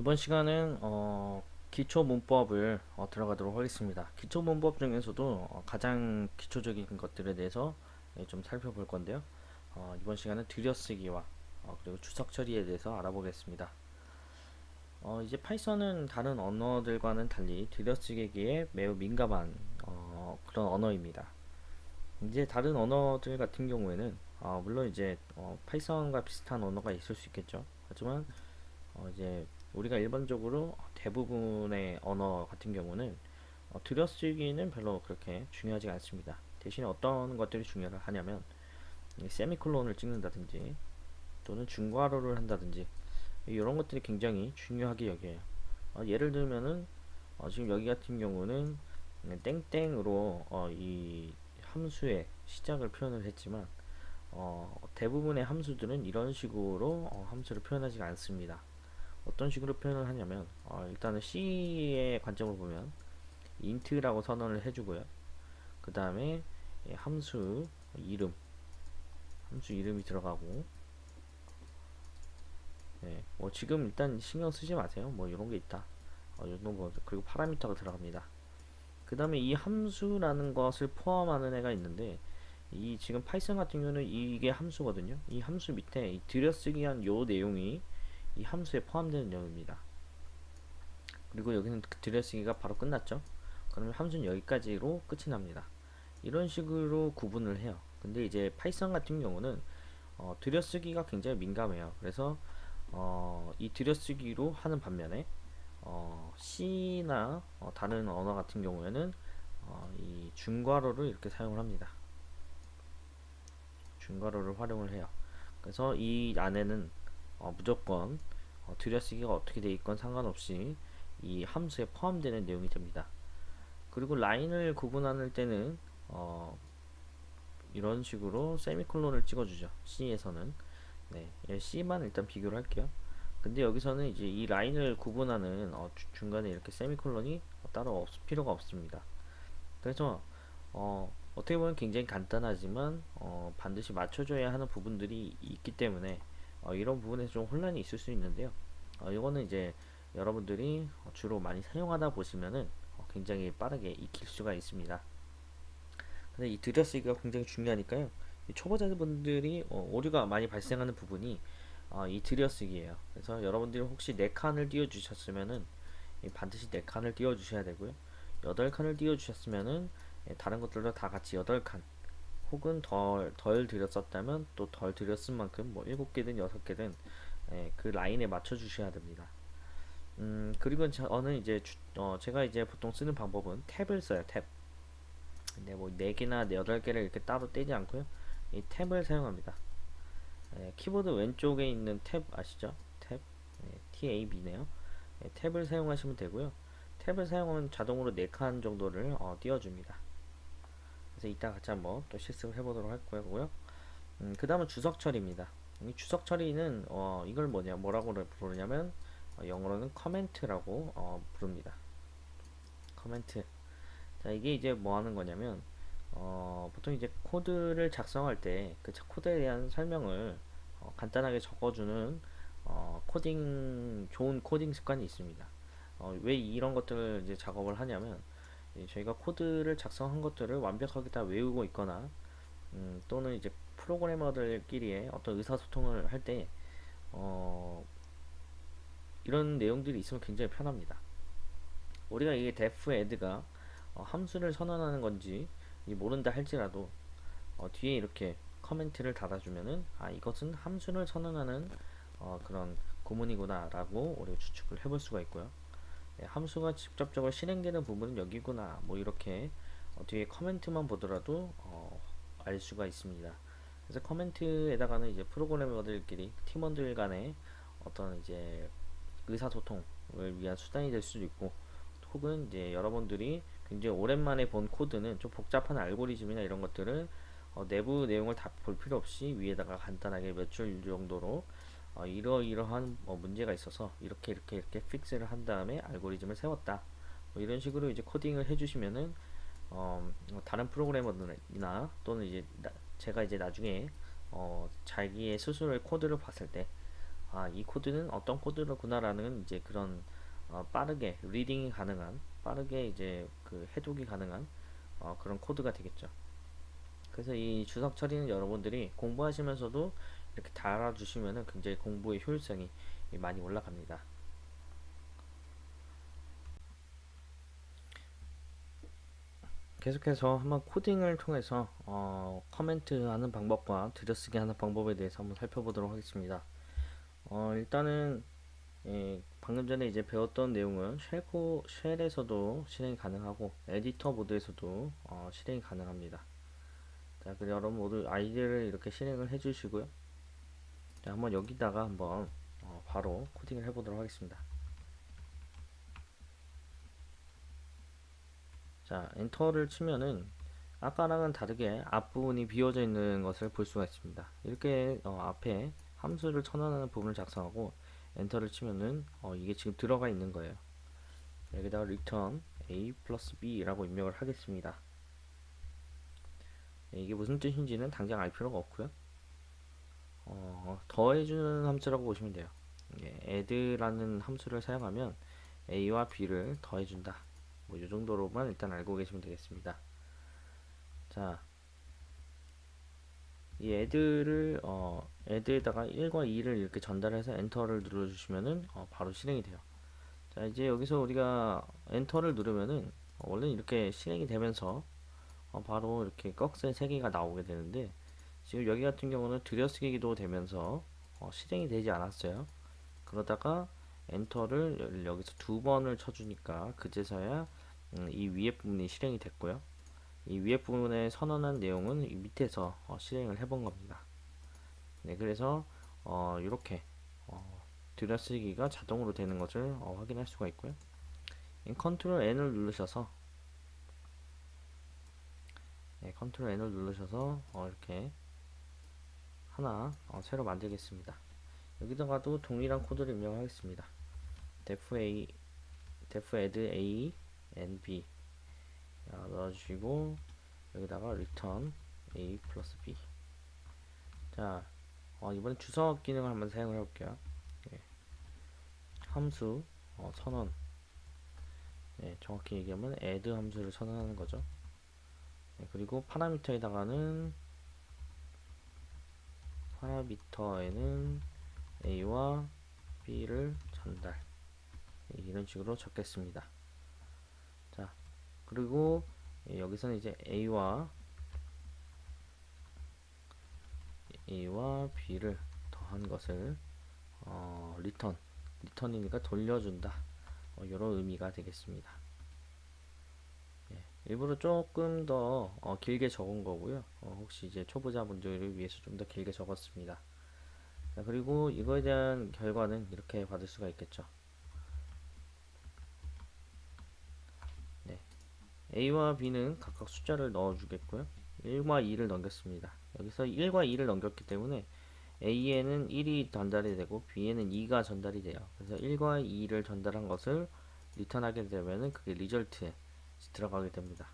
이번 시간은 어, 기초 문법을 어, 들어가도록 하겠습니다. 기초 문법 중에서도 어, 가장 기초적인 것들에 대해서 예, 좀 살펴볼 건데요. 어, 이번 시간은 들여쓰기와 어, 그리고 주석 처리에 대해서 알아보겠습니다. 어, 이제 파이썬은 다른 언어들과는 달리 들여쓰기에 매우 민감한 어, 그런 언어입니다. 이제 다른 언어들 같은 경우에는 어, 물론 이제 어, 파이썬과 비슷한 언어가 있을 수 있겠죠. 하지만 어, 이제 우리가 일반적으로 대부분의 언어 같은 경우는 어, 들여쓰기는 별로 그렇게 중요하지 않습니다. 대신에 어떤 것들이 중요하냐면 세미콜론을 찍는다든지 또는 중괄호를 한다든지 이런 것들이 굉장히 중요하게 여겨요. 어, 예를 들면은 어, 지금 여기 같은 경우는 땡땡으로 어, 이 함수의 시작을 표현을 했지만 어, 대부분의 함수들은 이런 식으로 어, 함수를 표현하지 않습니다. 어떤 식으로 표현을 하냐면 어, 일단은 C의 관점으로 보면 int라고 선언을 해주고요. 그 다음에 함수 이름 함수 이름이 들어가고 네, 뭐 지금 일단 신경 쓰지 마세요. 뭐 이런 게 있다. 어, 요런 거 그리고 파라미터가 들어갑니다. 그 다음에 이 함수라는 것을 포함하는 애가 있는데 이 지금 파이썬 같은 경우는 이게 함수거든요. 이 함수 밑에 이 들여쓰기한 요 내용이 이 함수에 포함되는 내용입니다. 그리고 여기는 그 들여쓰기가 바로 끝났죠. 그러면 함수는 여기까지로 끝이 납니다. 이런 식으로 구분을 해요. 근데 이제 파이썬 같은 경우는 어, 들여쓰기가 굉장히 민감해요. 그래서 어, 이 들여쓰기로 하는 반면에 어, C나 어, 다른 언어 같은 경우에는 어, 이 중괄호를 이렇게 사용을 합니다. 중괄호를 활용을 해요. 그래서 이 안에는 어, 무조건 어, 들여쓰기가 어떻게 돼 있건 상관없이 이 함수에 포함되는 내용이 됩니다. 그리고 라인을 구분할 때는 어, 이런 식으로 세미콜론을 찍어주죠. C에서는 네, C만 일단 비교를 할게요. 근데 여기서는 이제 이 라인을 구분하는 어, 중간에 이렇게 세미콜론이 따로 없, 필요가 없습니다. 그래서 어, 어떻게 보면 굉장히 간단하지만 어, 반드시 맞춰줘야 하는 부분들이 있기 때문에 어, 이런 부분에서 좀 혼란이 있을 수 있는데요. 어, 이거는 이제 여러분들이 주로 많이 사용하다 보시면은 어, 굉장히 빠르게 익힐 수가 있습니다. 근데 이 들여쓰기가 굉장히 중요하니까요. 초보자분들이 어, 오류가 많이 발생하는 부분이 어, 이 들여쓰기예요. 그래서 여러분들이 혹시 4칸을 띄워 주셨으면은 반드시 4칸을 띄워 주셔야 되고요. 8칸을 띄워 주셨으면은 예, 다른 것들도 다 같이 8칸 혹은 덜, 덜 들였었다면 또 덜 들였은 만큼 뭐 7개든 6개든 예, 그 라인에 맞춰 주셔야 됩니다. 음, 그리고 저는 이제 주, 어, 제가 이제 보통 쓰는 방법은 탭을 써요. 탭. 근데 뭐 4개나 8개를 이렇게 따로 떼지 않고요. 이 탭을 사용합니다. 예, 키보드 왼쪽에 있는 탭 아시죠? 탭. 예, TAB네요. 예, tab을 사용하시면 되고요. tab을 사용하면 자동으로 4칸 정도를 어, 띄워줍니다. 그래서 이따 같이 한번 또 실습을 해보도록 할 거고요. 음, 그 다음은 주석 처리입니다. 이 주석 처리는 어, 이걸 뭐냐 뭐라고 부르냐면 어, 영어로는 comment라고 어, 부릅니다. 커멘트. 자 이게 이제 뭐 하는 거냐면 어, 보통 이제 코드를 작성할 때 그 코드에 대한 설명을 어, 간단하게 적어주는 어, 코딩 좋은 코딩 습관이 있습니다. 어, 왜 이런 것들을 이제 작업을 하냐면 저희가 코드를 작성한 것들을 완벽하게 다 외우고 있거나 음, 또는 이제 프로그래머들끼리의 어떤 의사소통을 할때 어, 이런 내용들이 있으면 굉장히 편합니다. 우리가 이게 def add가 어, 함수를 선언하는 건지 모른다 할지라도 어, 뒤에 이렇게 커멘트를 달아주면은 아 이것은 함수를 선언하는 어, 그런 구문이구나 라고 우리가 추측을 해볼 수가 있고요. 네, 함수가 직접적으로 실행되는 부분은 여기구나 뭐 이렇게 어, 뒤에 커멘트만 보더라도 어, 알 수가 있습니다. 그래서 커멘트에다가는 이제 프로그래머들끼리 팀원들 간의 어떤 이제 의사소통을 위한 수단이 될 수도 있고 혹은 이제 여러분들이 굉장히 오랜만에 본 코드는 좀 복잡한 알고리즘이나 이런 것들을 어, 내부 내용을 다 볼 필요 없이 위에다가 간단하게 몇 줄 정도로 어, 이러이러한 뭐 문제가 있어서 이렇게 이렇게 이렇게 fix를 한 다음에 알고리즘을 세웠다 뭐 이런 식으로 이제 코딩을 해주시면은 어, 뭐 다른 프로그래머들이나 또는 이제 나, 제가 이제 나중에 어, 자기의 스스로의 코드를 봤을 때 아, 이 코드는 어떤 코드로구나라는 이제 그런 어, 빠르게 reading이 가능한 빠르게 이제 그 해독이 가능한 어, 그런 코드가 되겠죠. 그래서 이 주석 처리는 여러분들이 공부하시면서도 이렇게 달아주시면은 굉장히 공부의 효율성이 많이 올라갑니다. 계속해서 한번 코딩을 통해서 어, 코멘트 하는 방법과 들여쓰기 하는 방법에 대해서 한번 살펴보도록 하겠습니다. 어, 일단은 예, 방금 전에 이제 배웠던 내용은 shell코, shell에서도 실행이 가능하고 에디터 모드에서도 어, 실행이 가능합니다. 자, 그럼 여러분 모두 IDLE을 이렇게 실행을 해주시고요. 자, 한번 여기다가 한번 어, 바로 코딩을 해보도록 하겠습니다. 자, 엔터를 치면은 아까랑은 다르게 앞부분이 비워져 있는 것을 볼 수가 있습니다. 이렇게 어, 앞에 함수를 쳐넣는 부분을 작성하고 엔터를 치면은 어, 이게 지금 들어가 있는 거예요. 여기다가 return a 플러스 b라고 입력을 하겠습니다. 네, 이게 무슨 뜻인지는 당장 알 필요가 없고요. 어, 더해주는 함수라고 보시면 돼요. 예, add라는 함수를 사용하면 a와 b를 더해준다. 뭐 이 정도로만 일단 알고 계시면 되겠습니다. 자, 이 애들을 어, 애드에다가 1과 2를 이렇게 전달해서 엔터를 눌러주시면은 어, 바로 실행이 돼요. 자, 이제 여기서 우리가 엔터를 누르면은 어, 원래 이렇게 실행이 되면서 어, 바로 이렇게 꺽쇠 3개가 나오게 되는데 지금 여기 같은 경우는 들여쓰기도 되면서 어, 실행이 되지 않았어요. 그러다가 엔터를 여기서 두 번을 쳐주니까 그제서야 음, 이 위에 부분이 실행이 됐고요. 이 위에 부분에 선언한 내용은 이 밑에서 어, 실행을 해본 겁니다. 네, 그래서 어, 이렇게 어, 들여쓰기가 자동으로 되는 것을 어, 확인할 수가 있고요. 컨트롤 N을 누르셔서 네, 컨트롤 N을 누르셔서 어, 이렇게 하나 어, 새로 만들겠습니다. 여기다가도 동일한 코드를 입력하겠습니다. def a def add a nb 넣어주시고 여기다가 return a 플러스 b 자 어, 이번엔 주석 기능을 한번 사용을 해볼게요 예. 함수 어, 선언 예, 정확히 얘기하면 add 함수를 선언하는 거죠 예, 그리고 파라미터에다가는 파라미터에는 a와 b를 전달. 예, 이런 식으로 적겠습니다. 그리고 여기서는 이제 A와 A와 B를 더한 것을 어, return return이니까 돌려준다. 어, 이런 의미가 되겠습니다. 예, 일부러 조금 더 어, 길게 적은 거고요 어, 혹시 이제 초보자분들을 위해서 좀 더 길게 적었습니다 자, 그리고 이거에 대한 결과는 이렇게 받을 수가 있겠죠 A와 B는 각각 숫자를 넣어 주겠고요. 1과 2를 넘겼습니다. 여기서 1과 2를 넘겼기 때문에 A에는 1이 전달이 되고 B에는 2가 전달이 돼요. 그래서 1과 2를 전달한 것을 리턴하게 되면은 그게 리절트에 들어가게 됩니다.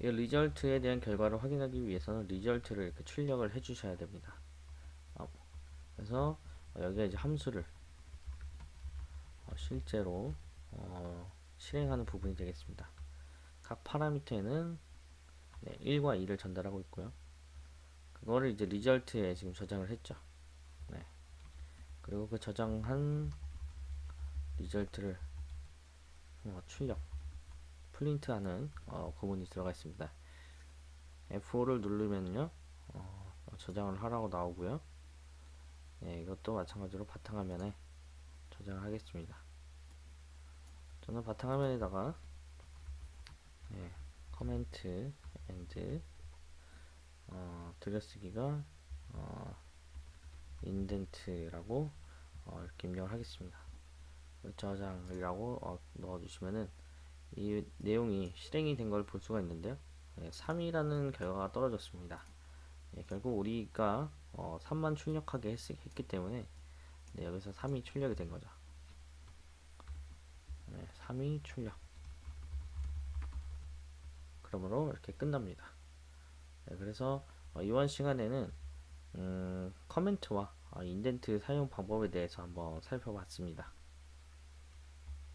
이 result에 대한 결과를 확인하기 위해서는 result를 이렇게 출력을 해 주셔야 됩니다. 어, 그래서 여기에 이제 함수를 어, 실제로 어 실행하는 부분이 되겠습니다. 각 파라미터에는 네, 1과 2를 전달하고 있고요. 그거를 이제 result에 지금 저장을 했죠. 네. 그리고 그 저장한 result를 어, 출력, 프린트하는 어, 구문이 들어가 있습니다. F5를 누르면요, 어, 저장을 하라고 나오고요. 네, 이것도 마찬가지로 바탕화면에 저장을 하겠습니다. 저는 바탕화면에다가 예, comment and 어, 들여쓰기가 어, indent라고 어, 이렇게 입력을 하겠습니다. 저장이라고 어, 넣어주시면은 이 내용이 실행이 된 걸 볼 수가 있는데요. 예, 3이라는 결과가 떨어졌습니다. 예, 결국 우리가 어, 3만 출력하게 했, 기 때문에 네, 여기서 3이 출력이 된 거죠. 네, 3위 출력 그러므로 이렇게 끝납니다 네, 그래서 어, 이번 시간에는 음, 커멘트와 어, 인덴트 사용 방법에 대해서 한번 살펴봤습니다.